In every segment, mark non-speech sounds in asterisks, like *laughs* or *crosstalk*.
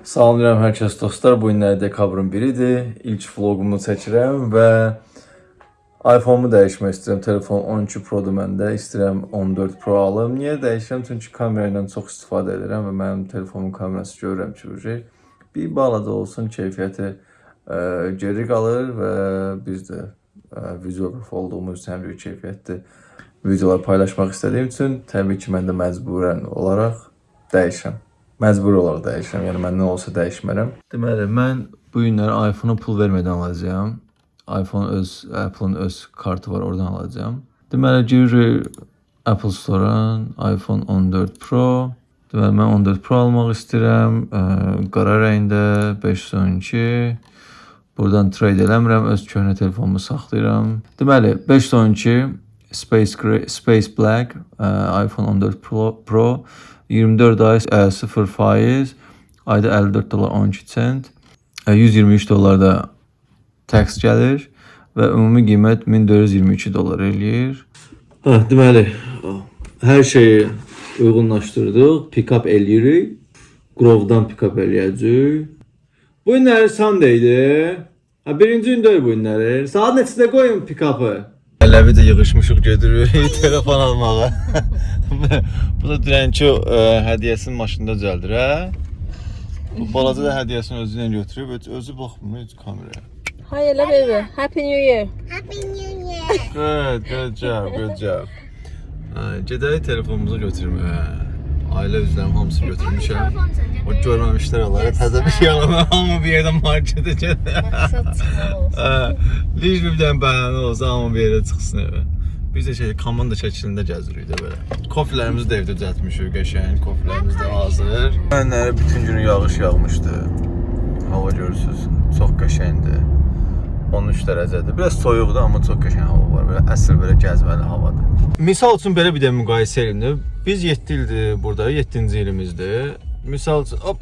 Salamlayıram hər kəs dostlar. Bu günlər dekabrın 1-idir. İlk vloqumu çəkirəm və iPhone-umu dəyişmək istəyirəm. Telefon 12 Pro-dur məndə. İstəyirəm 14 Pro alım. Niyə dəyişirəm? Çünki kamera ilə çox istifadə edirəm və mənim telefonumun kamerası görürəm ki, şey bir balaca olsun keyfiyyəti ə, geri qalır və biz də ə, videoqraf olduğumuz üçün həmçinin keyfiyyətli videolar paylaşmaq istədiyim üçün təbii ki, mən də məcburən olaraq dəyişirəm. Məcbur olaraq dəyişirəm. Yəni məndən olsa dəyişmərəm. Deməli, mən bu günləri iPhone-a pul vermədən alacağam. iPhone öz Apple-ın öz kartı var, oradan alacağam. Deməli, giririk Apple Store-a, iPhone 14 Pro. Deməli, mən 14 Pro almaq istəyirəm. Ə, qara rəngdə 512. Buradan trade eləmirəm, öz köhnə telefonumu saxlayıram. Deməli, 512 Space Gray, Space Black, ə, iPhone 14 Pro, Pro 24 ay ə, 0 faiz, ayda 54 dollar 12 sent, ə, 123 dollar da tax gəlir və ümumi qiymət 1422 dollar eləyir. Hə, deməli, hər şeyi uyğunlaşdırdıq, pick-up eləyirik. Grove-dan pick-up eləyəcəyik. Bu günləri Sunday-dir. Ha, birinci gün deyil bu günləri. Saat neçədə qoyun pick-up'ı? Ələvi də yığışmışıq gedirik *laughs* telefon almağa. bu da dünənki ə, hədiyyəsini maşında düzəldir, hə? Bu balaca da hədiyyəsini özü ilə götürüb, öz- özü baxmır heç kameraya. Hi, hello baby. Happy New Year. Happy New Year. Good, good job, good job. Ay, gedək telefonumuzu götürməyə. Ailə üzvlərim hamısı götürmüşəm. O görməmişlər onları. Təzə bir şey alamam, hamı bir yerdən marketə gedir. Hə, Liş bir dənə bəhanə olsa hamı bir yerə çıxsın evə. Biz də şey komanda şəklində gəzirik də belə. Kofilərimizi də evdə düzəltmişik, qəşəng kofilərimiz də hazır. Mənlərə bütün günü yağış yağmışdı. Hava görürsüz, çox qəşəngdir. 13 dərəcədir. Biraz soyuqdur, amma çox qəşəng hava var. Belə əsl belə gəzməli havadır. Misal üçün belə bir də müqayisə edin. Biz 7 ildir burada, 7-ci ilimizdir. Misal üçün hop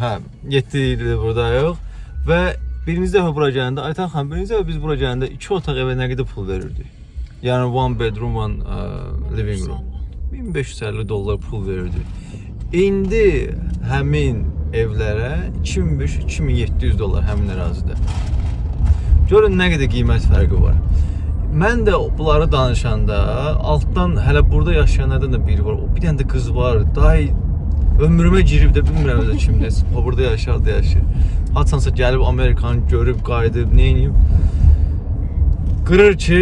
Hə, 7 ildir buradayıq və birinci dəfə bura gələndə Aytan xan, birinci dəfə biz bura gələndə 2 otaq evə nə qədər pul verirdik? Yəni one bedroom, one uh, living room. 1550 dollar pul verirdik. İndi həmin evlərə 2500-2700 dollar həmin ərazidə. Görün nə qədər qiymət fərqi var. Mən də bunları danışanda altdan hələ burada yaşayanlardan da biri var. O bir dənə də qız var. Day ömrümə girib də bilmirəm özü kimdir. O burada yaşar da yaşayır. Haçansa gəlib Amerikanı görüb, qayıdıb, nə edib? Qırır ki,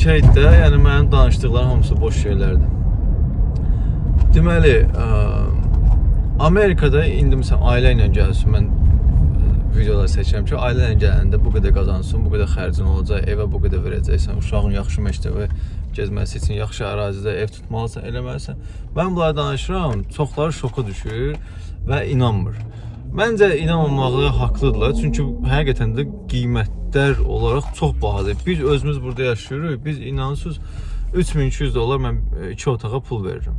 şeydə, yəni mənim danışdıqlarım hamısı boş şeylərdir. Deməli, ə, Amerikada indi məsələn ailə ilə gəlsin, mən ə, videolar seçirəm ki, ailə ilə gələndə bu qədər qazansın, bu qədər xərcin olacaq, evə bu qədər verəcəksən, uşağın yaxşı məktəbə gezməsi üçün yaxşı ərazidə ev tutmalısan, eləməlisən. Mən bunları danışıram, çoxları şoka düşür və inanmır. Məncə inanmamağı haqlıdırlar, çünki həqiqətən də qiymətlər olaraq çox bahadır. Biz özümüz burada yaşayırıq, biz inansız 3200 dollar mən 2 otağa pul verirəm.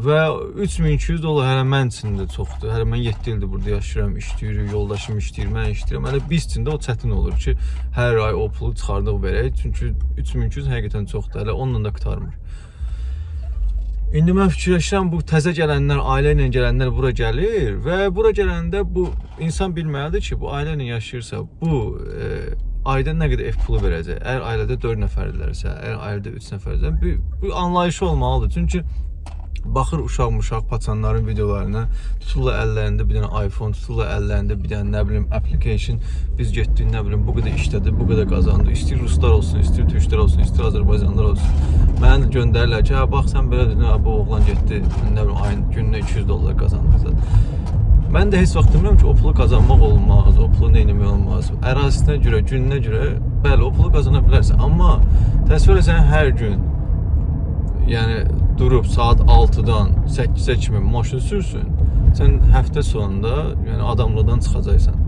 Və 3200 dollar hələ mən üçün də çoxdur. Hələ mən 7 ildir burada yaşayıram, işləyirik, yoldaşım işləyir, mən işləyirəm. Hələ biz üçün də o çətin olur ki, hər ay o pulu çıxardıq verək. Çünki 3200 həqiqətən çoxdur. Hələ onunla da qurtarmır. İndi mən fikirləşirəm bu təzə gələnlər, ailə ilə gələnlər bura gəlir və bura gələndə bu insan bilməlidir ki, bu ailə ilə yaşayırsa, bu e, ayda nə qədər ev pulu verəcək. Əgər ailədə 4 nəfərdirlərsə, əgər ailədə 3 nəfərdirsə, bu, bu anlayışı olmalıdır. Çünki baxır uşaq muşaq paçanların videolarına tuturlar əllərində bir dənə iPhone, tuturlar əllərində bir dənə nə bilim application. Biz getdik, nə bilim bu qədər işlədi, bu qədər qazandı. İstəyir ruslar olsun, istəyir türklər olsun, istəyir Azərbaycanlılar olsun. Mənə göndərirlər ki, hə bax sən belə dedin, hə, bu oğlan getdi, nə bilim ayın gününə 200 dollar qazandı. Mən də heç vaxt demirəm ki, o pulu qazanmaq olmaz, o pulu nə etmək olmaz. Ərazisinə görə, gününə görə bəli, o pulu qazana bilərsən, amma təsəvvür etsən hər gün yəni durub saat 6-dan 8-ə kimi maşın sürsün, sən həftə sonunda yəni adamlıqdan çıxacaqsan.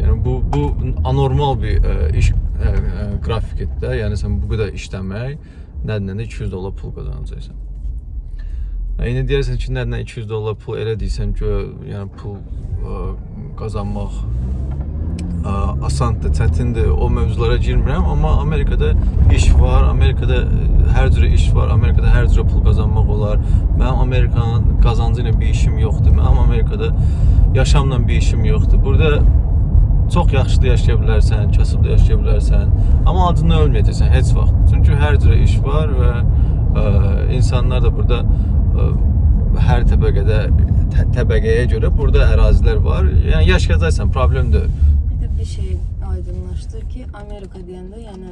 Yəni bu bu anormal bir ə, iş ə, ə, qrafikdir də. Yəni sən bu qədər işləmək, nədən də 200 dollar pul qazanacaqsan. Yəni deyirsən ki, nədən 200 dollar pul elə deyirsən ki, yəni pul ə, qazanmaq asandır, çətindir. O mövzulara girmirəm, amma Amerikada iş var, Amerikada ə, hər cürə iş var, Amerikada hər cürə pul qazanmaq olar. Mənim Amerikanın qazancı ilə bir işim yoxdur. Mənim Amerikada yaşamla bir işim yoxdur. Burada çox yaxşı da yaşaya bilərsən, kasıb da yaşaya bilərsən, amma acından ölməyəcəksən heç vaxt. Çünki hər cürə iş var və ə, insanlar da burada ə, hər təbəqədə tə, təbəqəyə görə burada ərazilər var. Yəni yaşayacaqsan, problem deyil. Bir şey aydınlaşdı ki, Amerika deyəndə, yəni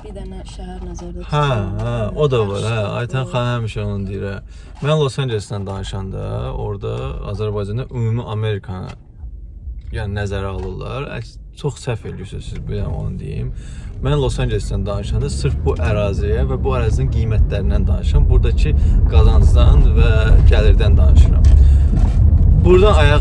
bir dənə şəhər nəzərdə Hə, tutulur. hə, o da var. Hə, Aytan xan həmişə onu deyir. hə. Mən Los Ancelesdən danışanda, orada Azərbaycanda ümumi Amerikanı yəni nəzərə alırlar. Əks- Çox səhv edirsiniz siz bir dənə onu deyim. Mən Los Ancelesdən danışanda sırf bu əraziyə və bu ərazinin qiymətlərindən danışıram. Buradakı qazancdan və gəlirdən danışıram. Buradan ayağı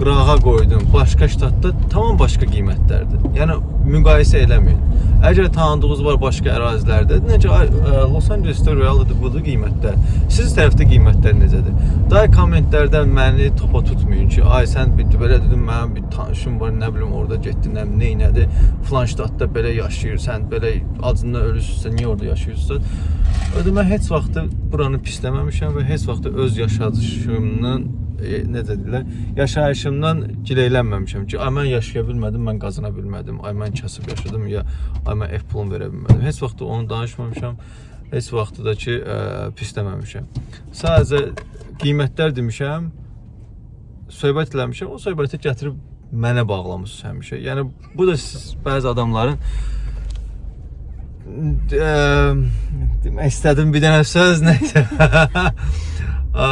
qırağa qoydum. Başqa ştatda tamam başqa qiymətlərdir. Yəni müqayisə eləməyin. Əgər tanıdığınız var başqa ərazilərdə, necə ə, Los Angelesdə realdır budur qiymətlər. Siz tərəfdə qiymətlər necədir? Day kommentlərdə məni topa tutmayın ki, ay sən bir belə dedim, mənim bir tanışım var, nə bilim orada getdin, nə nə elədi. Falan ştatda belə yaşayırsan, belə acından ölürsünsə, niyə orada yaşayırsan? Ödə mən heç vaxt buranı pisləməmişəm və heç vaxt öz yaşayışımdan e, necə deyirlər, yaşayışımdan gileylənməmişəm ki, ay mən yaşaya bilmədim, mən qazana bilmədim, ay mən kasıb yaşadım ya ay mən ev pulunu verə bilmədim. Heç vaxt onu danışmamışam. Heç vaxt da ki, ə, pisləməmişəm. Sadəcə qiymətlər demişəm, söhbət eləmişəm, o söhbəti gətirib mənə bağlamısınız həmişə. Yəni bu da siz bəzi adamların ə, demək istədim bir dənə söz *laughs* nəysə. Ə,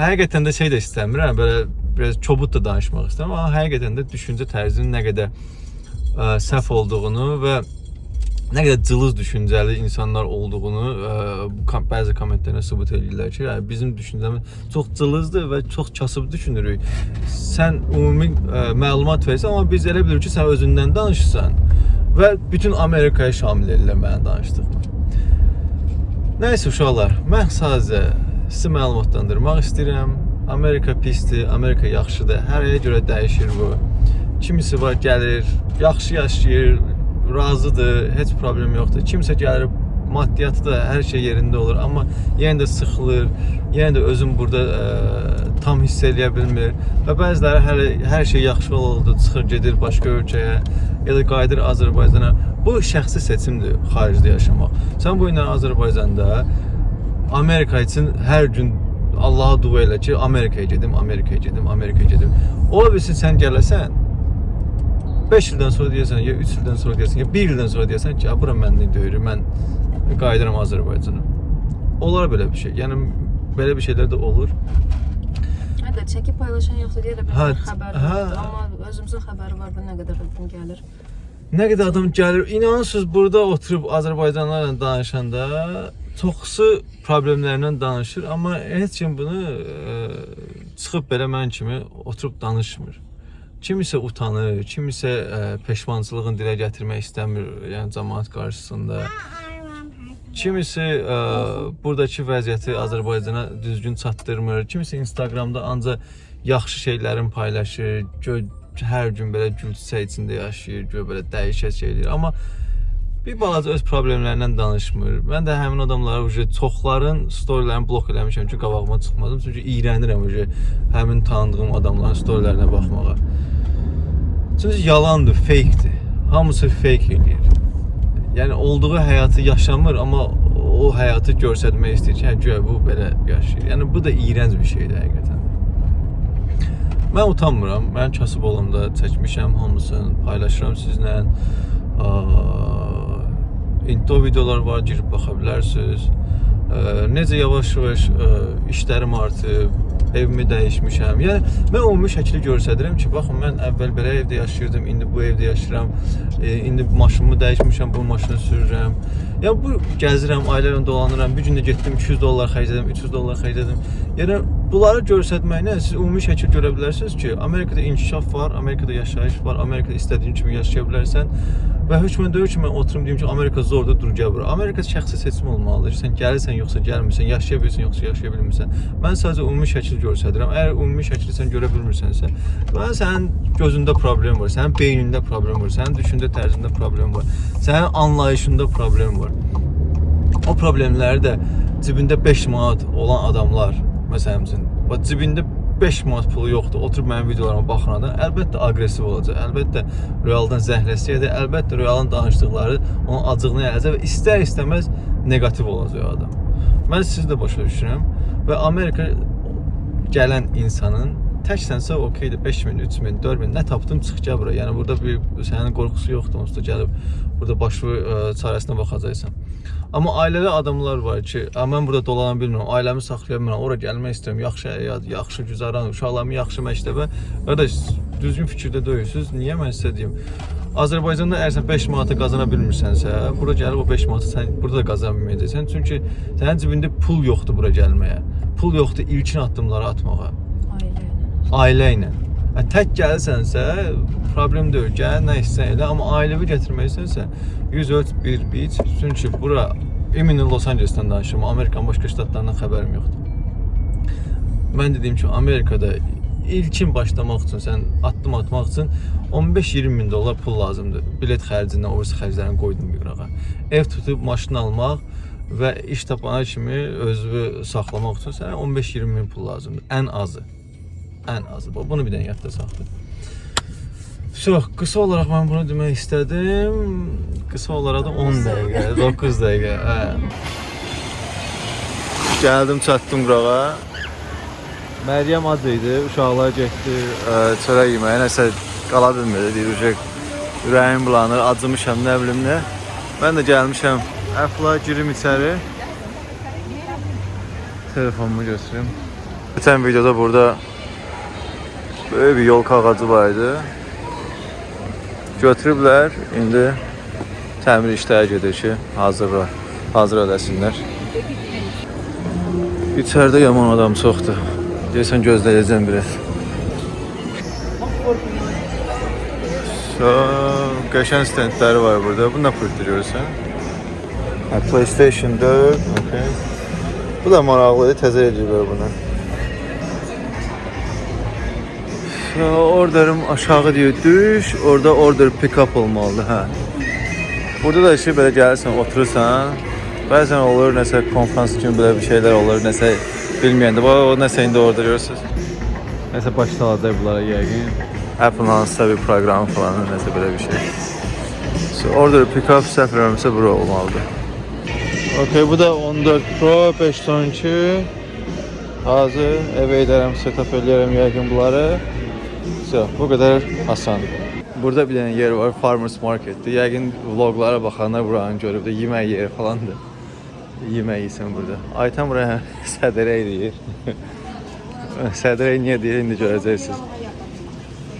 həqiqətən də şey də istəmirəm, belə biraz çobud da danışmaq istəmirəm, amma həqiqətən də düşüncə tərzinin nə qədər ə, səhv olduğunu və nə qədər cılız düşüncəli insanlar olduğunu ə, bəzi kommentlərdə sübut edirlər ki, yəni bizim düşüncəmiz çox cılızdır və çox kasıb düşünürük. Sən ümumi ə, məlumat verirsən, amma biz elə bilirik ki, sən özündən danışırsan və bütün Amerikaya şamil edirlər mənim danışdığımı. Nəysə uşaqlar, mən sadəcə sizi məlumatlandırmaq istəyirəm. Amerika pisdir, Amerika yaxşıdır. Hər yerə görə dəyişir bu. Kimisi var gəlir, yaxşı yaşayır, razıdır, heç problem yoxdur. Kimsə gəlir, maddiyyatı da hər şey yerində olur, amma yenə də sıxılır. Yenə də özüm burada ə, tam hiss eləyə bilmir və bəziləri hələ hər şey yaxşı oldu, çıxır gedir başqa ölkəyə ya da qayıdır Azərbaycana. Bu şəxsi seçimdir xaricdə yaşamaq. Sən bu ilə Azərbaycanda Amerika üçün hər gün Allaha dua elə ki, Amerikaya gedim, Amerikaya gedim, Amerikaya gedim. Ola bilsin sən gələsən 5 ildən sonra deyəsən, ya 3 ildən sonra deyəsən, ya 1 ildən sonra deyəsən ki, "A, bura mənlik deyir, mən qayıdıram Azərbaycana." Olar belə bir şey. Yəni belə bir şeylər də olur. Hə də çəkib paylaşan yoxdur deyə də bir Hə, xəbər hə. yoxdur, amma özümüzün xəbəri var bu nə qədər adam gəlir. Nə qədər adam gəlir, inanırsınız burada oturub Azərbaycanlılarla danışanda çoxsu problemlərindən danışır, amma heç kim bunu ə, çıxıb belə mən kimi oturub danışmır. Kimisə utanır, kimisə ə, peşmançılığını dilə gətirmək istəmir, yəni cəmaət qarşısında. Kimisi ə, buradakı vəziyyəti Azərbaycana düzgün çatdırmır. Kimisi Instagramda ancaq yaxşı şeylərin paylaşır. Gö hər gün belə gül içində yaşayır, gö belə dəyişək şeylər. Amma bir balaca öz problemlərindən danışmır. Mən də həmin adamları uje çoxların storylərini blok eləmişəm ki, qabağıma çıxmasın. Çünki iyrənirəm uje həmin tanıdığım adamların storylərinə baxmağa. Çünki yalandır, fake'dir. Hamısı fake eləyir. Yəni olduğu həyatı yaşamır, amma o həyatı göstərmək istəyir ki, hə güya bu belə yaşayır. Yəni bu da iyrənc bir şeydir həqiqətən. Mən utanmıram. Mən kasıb olanda çəkmişəm hamısını, paylaşıram sizlə. Aa, intro videolar var, girib baxa bilərsiniz. Necə yavaş-yavaş ə, işlərim artıb, evimi dəyişmişəm. Yəni mən ümumi şəkli göstərirəm ki, baxın mən əvvəl belə evdə yaşayırdım, indi bu evdə yaşayıram. E, indi maşınımı dəyişmişəm, bu maşını sürürəm. Yəni bu gəzirəm, ailə ilə dolanıram. Bir gün də getdim 200 dollar xərclədim, 300 dollar xərclədim. Yəni bunları göstərməklə siz ümumi şəkil görə bilərsiniz ki, Amerikada inkişaf var, Amerikada yaşayış var, Amerikada istədiyin kimi yaşaya bilərsən. Və heç mən deyir ki, mən oturum deyim ki, Amerika zordur, dur gəl bura. Amerika şəxsi seçim olmalıdır. Sən gəlirsən yoxsa gəlmirsən, yaşaya bilirsən yoxsa yaşaya bilmirsən. Mən sadəcə ümumi şəkil göstərirəm. Əgər ümumi şəkli sən görə bilmirsənsə, mən sənin gözündə problem var, sənin beynində problem var, sənin düşüncə tərzində problem var, sənin anlayışında problem var. O problemləri də cibində 5 manat olan adamlar, məsələn, bax cibində 5 manat pulu yoxdur. Oturub mənim videolarıma baxan adam əlbəttə aqressiv olacaq. Əlbəttə realdan zəhləsəyəcək. Əlbəttə realın danışdıqları onun acığını yayacaq və istər-istəməz neqativ olacaq adam. Mən sizi də başa düşürəm və Amerika gələn insanın təksənsə okeydir 5000, 3000, 4000 nə tapdım çıx gəl bura. Yəni burada bir sənin qorxusu yoxdur onsuz da gəlib burada başı ə, çarəsinə baxacaqsan. Amma ailəli adamlar var ki, mən burada dolana bilmirəm, ailəmi saxlaya bilmirəm, ora gəlmək istəyirəm, yaxşı həyat, yaxşı güzaran, uşaqlarımı yaxşı məktəbə. Qardaş, düzgün fikirdə deyilsiniz. Niyə mən sizə deyim? Azərbaycanda əgər sən 5 manatı qazana bilmirsənsə, bura gəlib o 5 manatı sən burada da qazana bilməyəcəksən. Çünki sənin cibində pul yoxdur bura gəlməyə. Pul yoxdur ilkin addımları atmağa. Ailə ilə. Ailə ilə. Tək gəlsənsə problem deyil, gəl nə istəsən elə, amma ailəvi gətirmək istəyirsən, 103.1 beach. Çünki bura Eminin Los Angeles-dən danışıram. Amerikanın başqa ştatlarından xəbərim yoxdur. Mən dediyim kimi Amerikada ilkin başlamaq üçün, sən addım atmaq üçün 15-20 min dollar pul lazımdır. Bilet xərcindən, orası xərclərini qoydum bir qırağa. Ev tutub maşın almaq və iş tapana kimi özünü saxlamaq üçün sənə 15-20 min pul lazımdır. Ən azı. Ən azı. Bunu bir dənə yadda saxla. Çox qısa olaraq mən bunu demək istədim. Qısa olaraq da 10 dəqiqə, 9 dəqiqə. Hə. Gəldim, çatdım qırağa. Məryəm ac idi, uşaqlar getdi çörək yeməyə, nəsə qala bilmirdi, deyir uşaq ürəyim bulanır, acımışam, nə bilim nə. Mən də gəlmişəm, əfla girim içəri. Telefonumu götürüm. Geçen videoda burada böyle bir yol kağıdı vardı. Götürüblər, indi təmir işləri gedir ki, hazırla, hazır eləsinlər. İçəridə yaman adam çoxdur. Deyəsən gözləyəcəm biraz. So, qəşəng stendləri var burada. Bu nə pultdur görürsən? PlayStation 4, okay. Bu da maraqlıdır, təzə ediblər bunu. Orderim aşağı diyor düş, orada order pick up olmalıdır, hə. Burada da işi belə gəlirsən, oturursan, bəzən olur nəsə konfrans kimi belə bir şeylər olur, nəsə bilməyəndə, bax o nəsə indi orada görürsüz. Nəsə başlayacaq bunlara yəqin. Apple hansısa bir proqram falan, nəsə belə bir şey. So, order pick up səhv eləmirəmsə bura olmalıdır. Okay, bu da 14 Pro 512. Hazır. Evə edərəm, setup eləyərəm yəqin bunları. So, bu qədər asan. Burada bir dənə yer var, Farmers Marketdir. Yəqin vloglara baxanlar buranı görüb də yemək yeri falandır. Yemək yeyirsən burada. Aytan buraya *laughs* sədərə deyir. *laughs* sədərə niyə deyir, indi görəcəksiniz.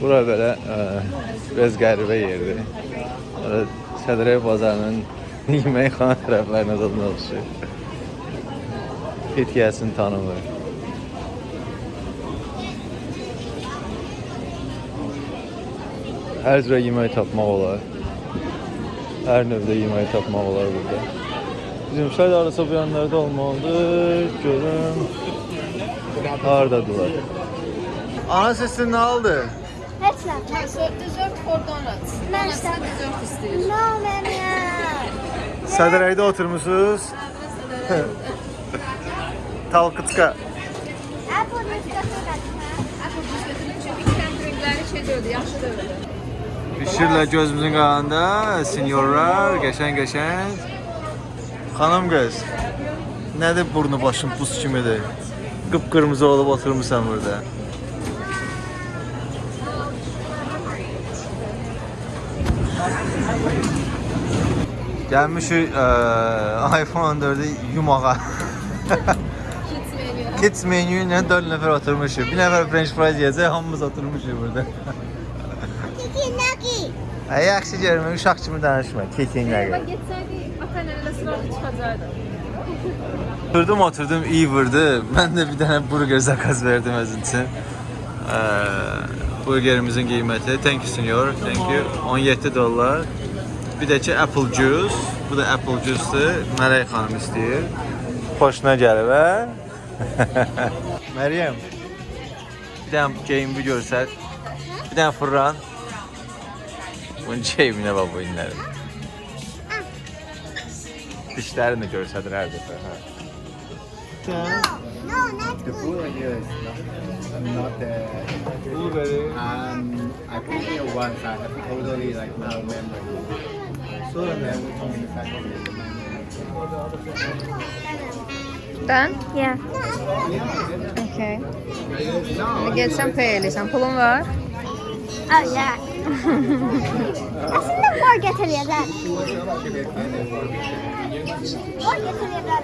Bura belə ə, biraz qəribə yerdir. Ə, Sədərə bazarının *laughs* yeməkxana tərəflərinə zadına oxşuyur. Heç gəlsin tanımır. Hər cürə yemək tapmaq olar. Hər növdə yemək tapmaq olar burada. Bizim şəhər arası bu yanlarda olmalıdır. Görüm. Hardadılar? Ana sesin nə oldu? Heç nə. Dessert for donuts. Mən istəmirəm. dessert istəyir. No, mənim. Sədərəkdə oturmusunuz. Talqıçqa. Apple qatma. Apple götürün çünki kemperingləri şey deyildi, yaxşı deyildi. Pişirlə gözümüzün qabağında senyorlar, qəşəng-qəşəng. Xanım qız, nədir burnu başın buz kimidir? Qıpqırmızı olub oturmusan burada. Gəlmişik ə, iPhone 14-ü yumağa. Kids menü ilə 4 nəfər oturmuşuq. Bir nəfər french fries yeyəcək, hamımız oturmuşuq burada. Ay yaxşı görmə, uşaq kimi danışma. Kekin nəqə. Bak getsəydi, ata-nələ sırada çıxacaqdı. Oturdum oturdum iyi vurdu. Ben de bir tane burger zakaz verdim özün için. Ee, burgerimizin qiyməti thank you senor, thank you 17 dollar. Bir də ki apple juice. Bu da apple juice-dur. Mələk xanım istəyir. Xoşuna gəlib, hə? *laughs* Məryəm. Bir dənə geyimi görsət. Bir dənə fırlan. Bunca evine baba inlerim. Dişlerini görseydin her defa. Ha. No, no, not The Yeah. Okay. Let get some pearls. Some pulun var. Oh yeah. Aslında mor getiriyorlar. Mor getiriyorlar.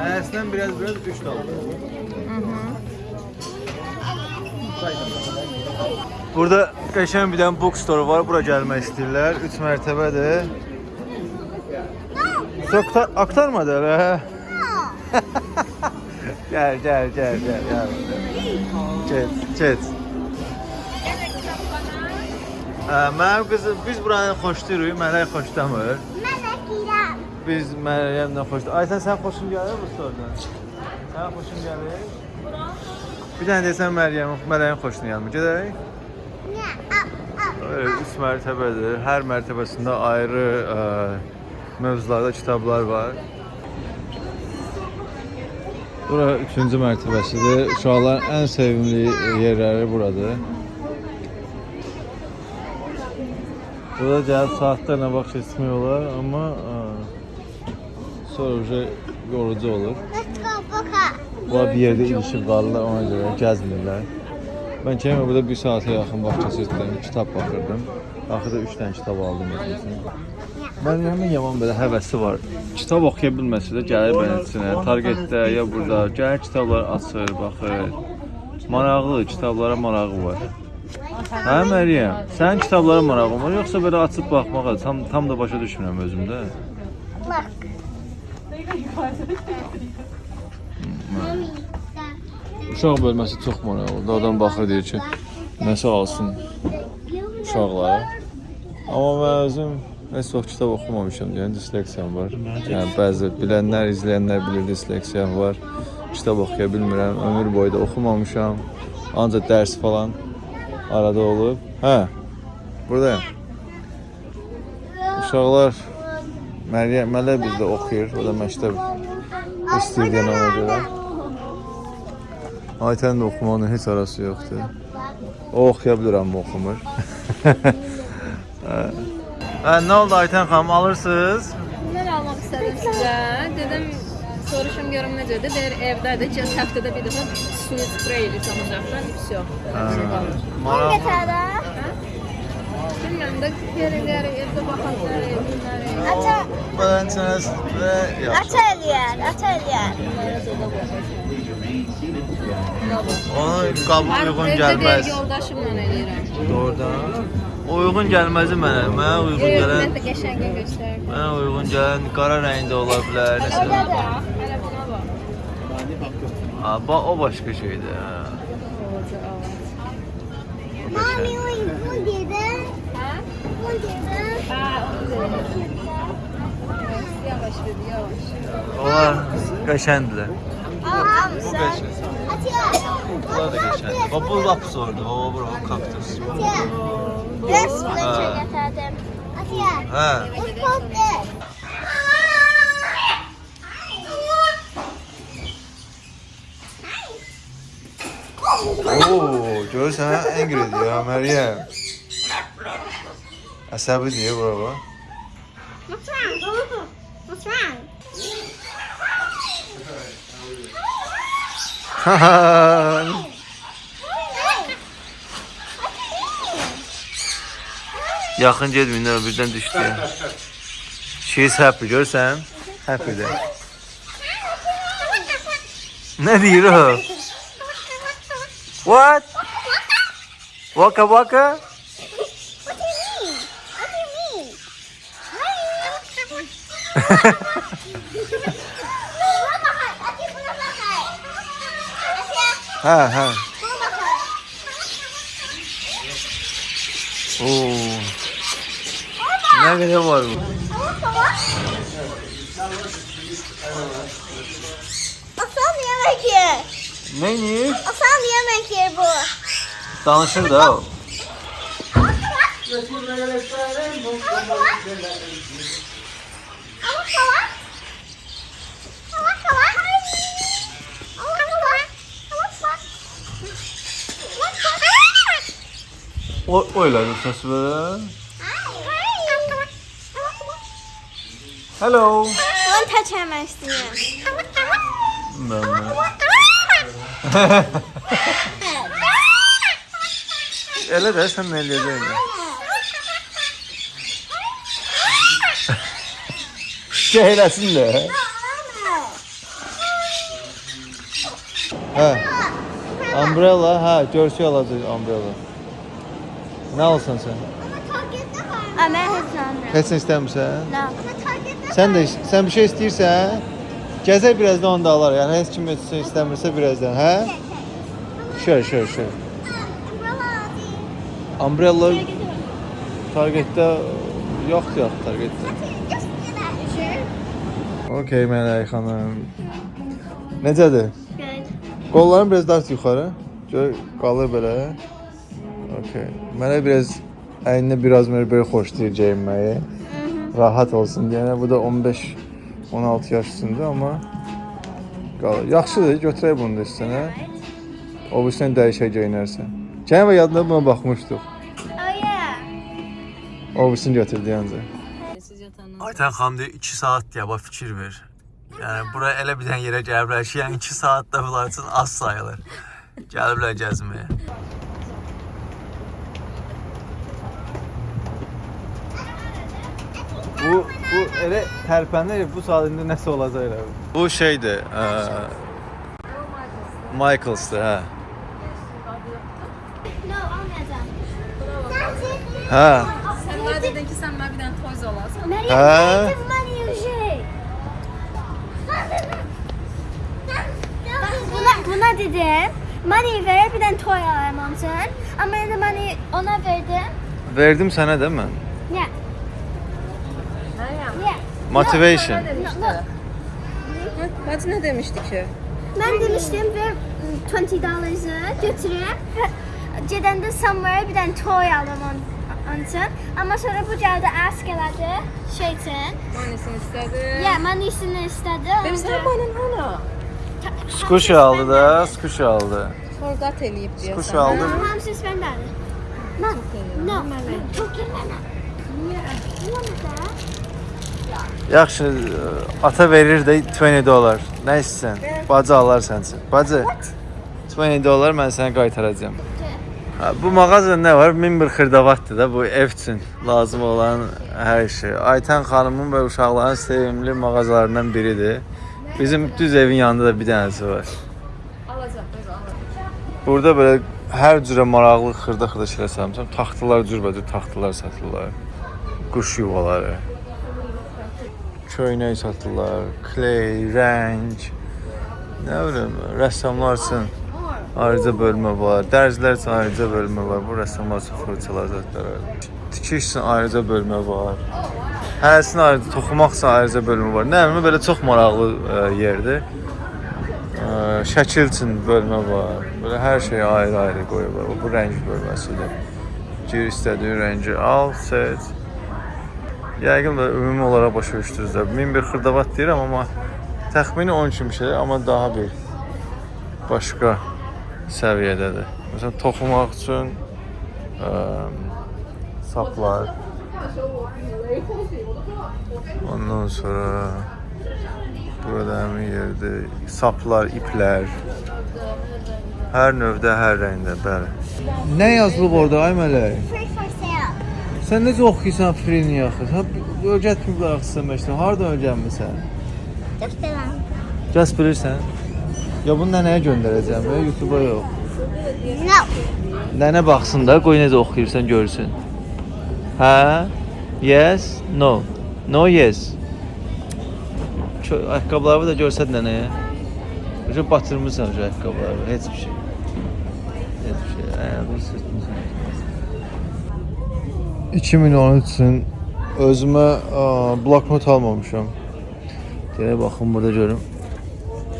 Əslən biraz biraz 3 dollar. Burada qəşəng bir dənə bookstore var. Bura gəlmək istəyirlər. 3 mərtəbədir. Çox aktar aktarmadı hələ. *laughs* Gəl, gəl, gəl, gəl, gəl. Get, get. Hə, mənim qızım, biz buranı xoşlayırıq, Mələk xoşlamır. Melek İrem. Biz Məryəmlə xoşlayırıq. Aysən sən xoşun gəlir bu storedan? Sən xoşun gəlir? Bir dənə desən Məryəm, Mələyin xoşuna gəlmir. Aa. Evet, üç mərtəbədir. Hər mərtəbəsində ayrı ə, mövzularda kitablar var. Bura üçüncü mərtəbəsidir. Uşaqların ən sevimli yerləri buradır. Burada gəlib saatlarla vaxt keçirmək olar, amma ə, sonra uje yorucu olur. Bunlar bir yerdə ilişib qalırlar, ona görə gəzmirlər. Mən Kemə burada bir saata yaxın vaxt keçirdim, kitab baxırdım. Axırda 3 dənə kitab aldım. Mən həmin yaman belə həvəsi var. Kitab oxuya bilməsə də gəlir beləsinə, Targetdə ya burada gəlir kitablar açır, baxır. Maraqlı, kitablara marağı var. Hə Məryəm, sənin kitablara marağın var, yoxsa belə açıb baxmağa tam tam da başa düşmürəm özümdə. Bak. Uşaq bölməsi çox maraqlıdır. Adam baxır deyir ki, nəsə alsın uşaqlara. Amma mən özüm heç çox kitab oxumamışam deyən disleksiyam var. Yəni bəzi bilənlər, izləyənlər bilir disleksiyam var. Kitab oxuya bilmirəm. Ömür boyu da oxumamışam. Ancaq dərs falan arada olub. Hə. Buradayam. Uşaqlar Məryəm, Mələ bizdə oxuyur. O da məktəb istəyir deyən ona görə. Aytənin də oxumağının heç arası yoxdur. O oxuya bilər amma oxumur. *laughs* hə, nə oldu Aytən xanım, alırsınız? bilmiyorum necədir. Deyir evdədir. Cəs həftədə bir dəfə suyu sprey ilə samacaqdan vəsyo. Hangi tərə? Bilmirəm də yerlər evdə baxanlar evlər. Ata. Bənçəs və yaxşı. Ata eləyər, ata eləyər. Ona qabul uyğun gəlməz. Yoldaşımla eləyirəm. Doğrudan. Uyğun gəlməzi mənə, mənə uyğun gələn. Mən də qəşəngə göstərdim. Mənə uyğun gələn qara rəngdə ola bilər. Nəsə. Bax, hələ buna bax. Ha, bax o başqa şeydir. Hə. Mami, o bu dedi. Hə? Bu dedi. Hə, onu dedim. Yavaş ver, yavaş. Onlar qəşəngdirlər. Aa, Bu qəşəng. Atiye. Bunlar da qəşəng. Bax bu lap sordu. O bura o kaktus. Atiye. Resmen getirdim. Atiye. Hə. Bu koptu. Oo, görürsən hə? Angry diyor ha Məryəm. Əsəbi deyə bura bax. What's *laughs* wrong? What's wrong? Yaxın getməyin, birdən düşdü. She's happy, görürsən? Happy-dir. Nə deyir o? What? Waka waka? What do you mean? What do you mean? Buna bakar. Atiye buna bakar. Atiye Hə, hə. buna bakar. Oo. Nə qədər var bu? Aslan yemek yer. Nə yeyir? Aslan yemek yer bu. Danışır da o. Ama kalan. Ama kalan. Ama kalan. Ama kalan. O, o elədi səs verə. Hello. One touch həmən istəyirəm. Mən, mən. Elə də sən nə eləyəcəksən? Şehirəsin də. Hə. Umbrella, hə, görsək alacaq umbrella. Nə alsan sən? Mən heç nə. Heç nə istəmirsən? No. Sən də sən bir şey istəyirsən? Gəzək birazdan onu da alar. Yəni heç kim şey istəmirsə birazdan, hə? Şöyle, şöyle, şöyle. Umbrella Targetdə yoxdur yox Targetdə. Okey Mələk xanım. Necədir? Good. Qolların biraz daha yuxarı. Gör qalır belə. Okey. Mənə biraz əyninə biraz belə xoşlayır geyinməyi. Rahat olsun deyənə. Bu da 15 16 yaş üstündə amma qalır. Yaxşıdır, götürək bunu da üstünə. O birisindən dəyişək geyinərsən. Gəlin və yadına buna baxmışdıq. Oh. O birisini götürdü ancaq. Siz yatandan Aytən xanım deyir 2 saat deyə bax fikir ver. Yəni bura elə bir dənə yerə gəliblər ki, yəni 2 saat da bunlar üçün az sayılır. Gəliblər gəzməyə. Elə tərpənir, bu saat indi nəsə olacaq elə. Bu şeydir, ə, Michaels'dır, hə. Hə. Sən mənə dedin ki, sən mənə bir dənə toys alasan. Meryem, Hə? şey. Buna, buna dedim. Money ver bir tane toy. Ama ben de money ona verdim. Verdim sənə də mən. Yeah. Motivation. Mat ne demişti ki? Ben demiştim ve 20 dollars'ı götürüp Ceden de somewhere bir tane toy alamam Anton. Ama sonra bu cevabı askeladı şeytan. Manisini istedi. Ya manisini istedi. Demişler manin hala. Skuş aldı da, skuş aldı. Forgot eləyib deyəsən. Skuş aldı. Hamısı isbəndədir. Mən. No, mən. Çox gəlmənə. Niyə? Niyə? Yaxşı, ə, ata verir də 20 dollar. Nə istəsən? Bacı alar sənsin. Bacı. 20 dollar mən sənə qaytaracağam. Ha, bu mağazada nə var? Min bir xırdavatdır da bu ev üçün lazım olan hər şey. Aytən xanımın və uşaqların sevimli mağazalarından biridir. Bizim düz evin yanında da bir dənəsi var. Alacaq, alacaq. Burada belə hər cürə maraqlı xırda-xırda şeylər satmışam. Taxtalar cürbəcür taxtalar satırlar. Quş yuvaları. Köynək satırlar, kley, rəng. Nə bilim, rəssamlar üçün ayrıca bölmə var. Dərzlər üçün ayrıca bölmə var. Bu rəssamlar üçün fırçalar zətlər. Tikiş üçün ayrıca bölmə var. Hərəsinin ayrıca toxumaq üçün ayrıca bölmə var. Nə bilim, belə çox maraqlı ə, yerdir. Ə, şəkil üçün bölmə var. Belə hər şey ayrı-ayrı qoyublar. Bu rəng bölməsidir. Gir istədiyin rəngi al, seç. Yəqin də ümumi olaraq başa düşdünüzlər. 1001 xırdavat deyirəm amma təxmini 10 kimi şey, amma daha bir başqa səviyyədədir. Məsələn, toxumaq üçün ə, saplar. Ondan sonra burada həmin yerdə saplar, iplər. Hər növdə, hər rəngdə, bəli. Nə yazılıb orada ay mələk? Sən necə oxuyursan Frini axı? Sən öyrətmir axı məsələn. Hardan öyrənmisən? Dəftərəm. Cəs bilirsən? Ya bunu nənəyə göndərəcəm, ya YouTube-a yox. Nə? Nənə baxsın da, qoy necə oxuyursan görsün. Hə? Yes, no. No, yes. Ayaqqabılarımı da görsət nənəyə. Öcə batırmısan öcə ayaqqabılarımı, heç bir şey. Heç bir şey. Hə, bu sürtdür. 2013-cün özümə ə, bloknot almamışam. Deyə baxın burada görüm.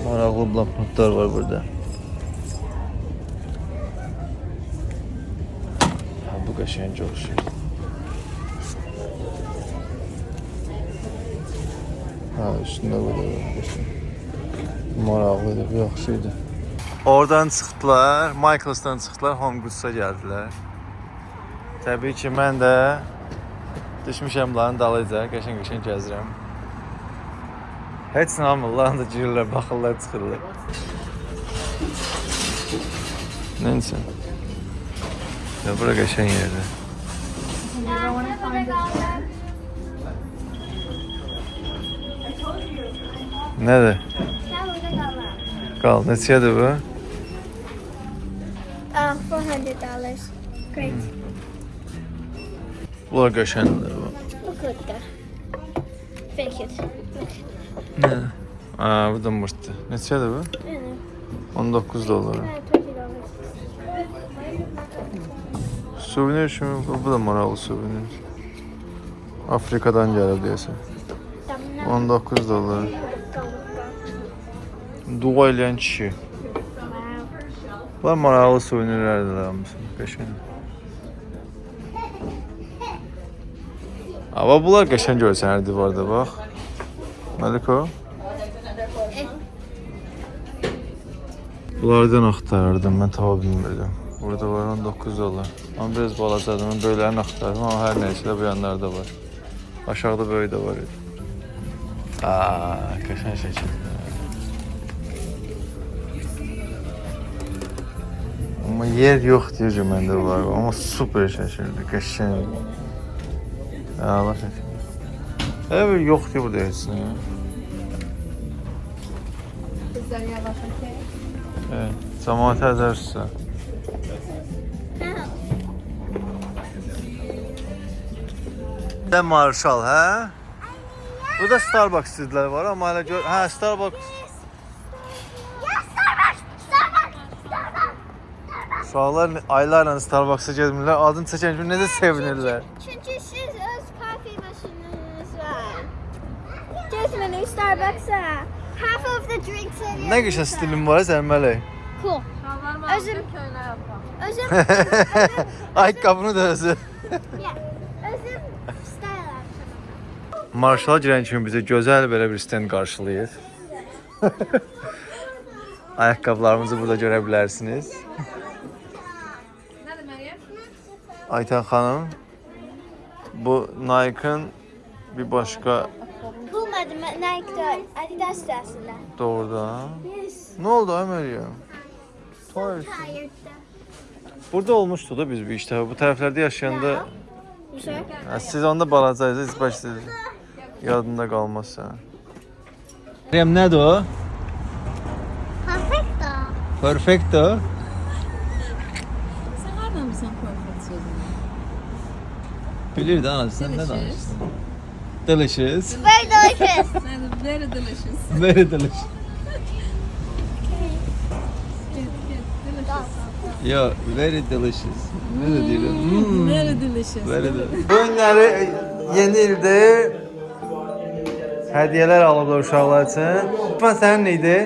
Maraqlı bloknotlar var burada. Ha, bu qəşəngə oxşayır. Ha, üstündə burada maraqlıdır, bu yaxşı idi. Oradan çıxdılar, Michaels'dan çıxdılar, Home Goods'a gəldilər. Təbii ki, mən də düşmüşəm bunların dalıyca, qəşəng-qəşəng gəzirəm. Heç nə almırlar, da girirlər, baxırlar, çıxırlar. Neyse. Ya bura qəşəng yerdir. Nədir? Qal, neçədir bu? Ah, $400. Great. Bunlar qəşəngdir bu. Look at that. Fake it. Nə? Aa, bu da mırtdı. Neçədir bu? Yani, 19 dollar. $20. Suvenir kimi, bu, bu da maraqlı suvenir. Afrikadan gəlib deyəsən. 19 dollar. Dua eləyən kişi. Bunlar maraqlı suvenirlərdir hamısı. Qəşəng. Amma bunlar qəşəng görsənər divarda bax. Məliko. Bunlardan axtarırdım, mən tapa bilmirdim. Burada var 19 dollar. Amma biraz balacadır. Mən böylərini axtardım, amma hər nəysə də bu yanlarda var. Aşağıda böyük də var idi. Aa, qəşəng şəkildə. Amma yer yox deyir məndə var. Amma super şəkildə, qəşəng. Allah şəkildə. Evet, yoxdur burada heç nə. Bizlər yavaşın ki. Evet, cəmaət əzərsə. Də Marshall, hə? Burada Starbucks dedilər var, amma hələ gör, hə, Starbucks. Uşaqlar aylarla Starbucks-a getmirlər, adını çəkən kimi necə sevinirlər. Çünkü siz öz kahve maşininiz var. Getmeni Starbucks'a. Half of the drinks are Nə qəşəng stilin var mələk. Cool. Özüm-. Özüm, Ayaqqabını da özü. Özüm style. Marshall girən kimi bizə gözəl belə bir stend qarşılayır. *laughs* Ayaqqabılarımızı burada görə bilərsiniz. Ayten xanım, bu Nike-ın bir başqa Bulmadım Nike'da Adidas dersinde. doğrudan. Yes. Nə oldu ay Məryəm? Toys. Tired'da. Burada olmuşdu da biz bir işdə. Bu tərəflərdə yaşayanda You sure? hə, siz onda balacaydınız, heç başda yadında qalmazsa. Məryəm nədir o? Perfecto. Perfecto. Sən hardanmısan perfect sözünü? Bilir də anası, sən nə Delicious. Very delicious. Very delicious. Very delicious. Yo, very delicious. Deyirəm? Hmm. Very delicious. Very delicious. Bu günləri yeni ildə hədiyyələr alıblar uşaqlar üçün. Big One sənin idi.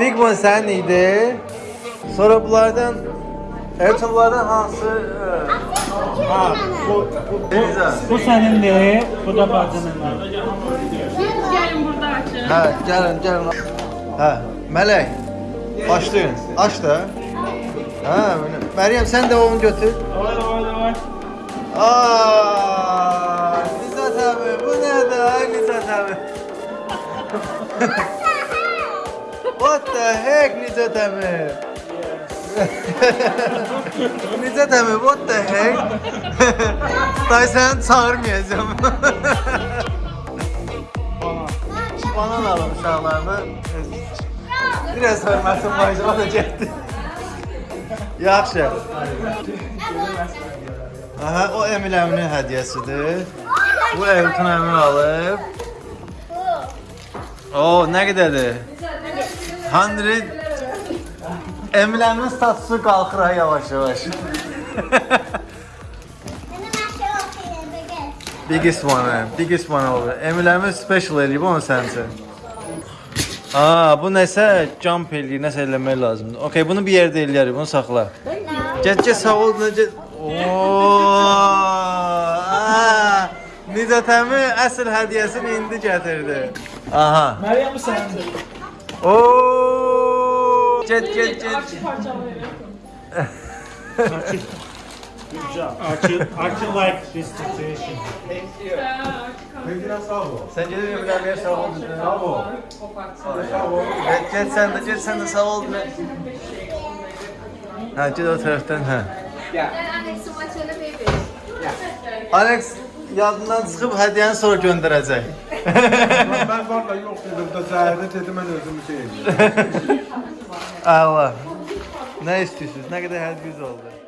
Big One sənin idi. Sonra bunlardan Elçin bunlardan hansı? E, Ha, bu bu Eliza. Bu senindir, bu da bacınındır. Gəlin burada açın. Hə, gəlin, gəlin. Hə, Mələk. Başlayın. Aç da. Hə, belə. Məryəm sən də onu götür. Oy oy oy. Aa, Nizat abi bu nedir ay Nizat abi? *laughs* What the heck Nizat abi? Nizat abi what the heck? Day səni çağırmayacağım. Banan alın uşaqlarını. Biraz hörmətim var, o da getdi. Yaxşı. Aha, o Emil əminin hədiyyəsidir. Bu Elton əmin alıb. O, nə qədərdir? 100 Emil əminin statusu qalxır ha yavaş yavaş. biggest one, man. biggest one olur. Emil əmin special eləyib onu üçün. Aa, bu nəsə jump eləyir, nəsə eləmək lazımdır. Okay, bunu bir yerdə eləyərik, bunu saxla. Get get sağ ol necə. Oo! aa, Nizat əmi əsl hədiyyəsini indi gətirdi. Aha. Meryem bu senindir. Oo! Get get get. job. Archie, Archie likes this situation. Sen gedib Emirəliyə sağ ol. Sağ ol. Sağ ol. Get sən də, get sən də sağ ol. Hə, get o tərəfdən, hə. Alex yadından çıxıb hədiyyəni sonra göndərəcək. Ben valla yok dedim da zəhərdə dedim mən özümü şey edirəm. *laughs* Allah. Nə istəyirsiniz? Nə qədər hədiyyə oldu?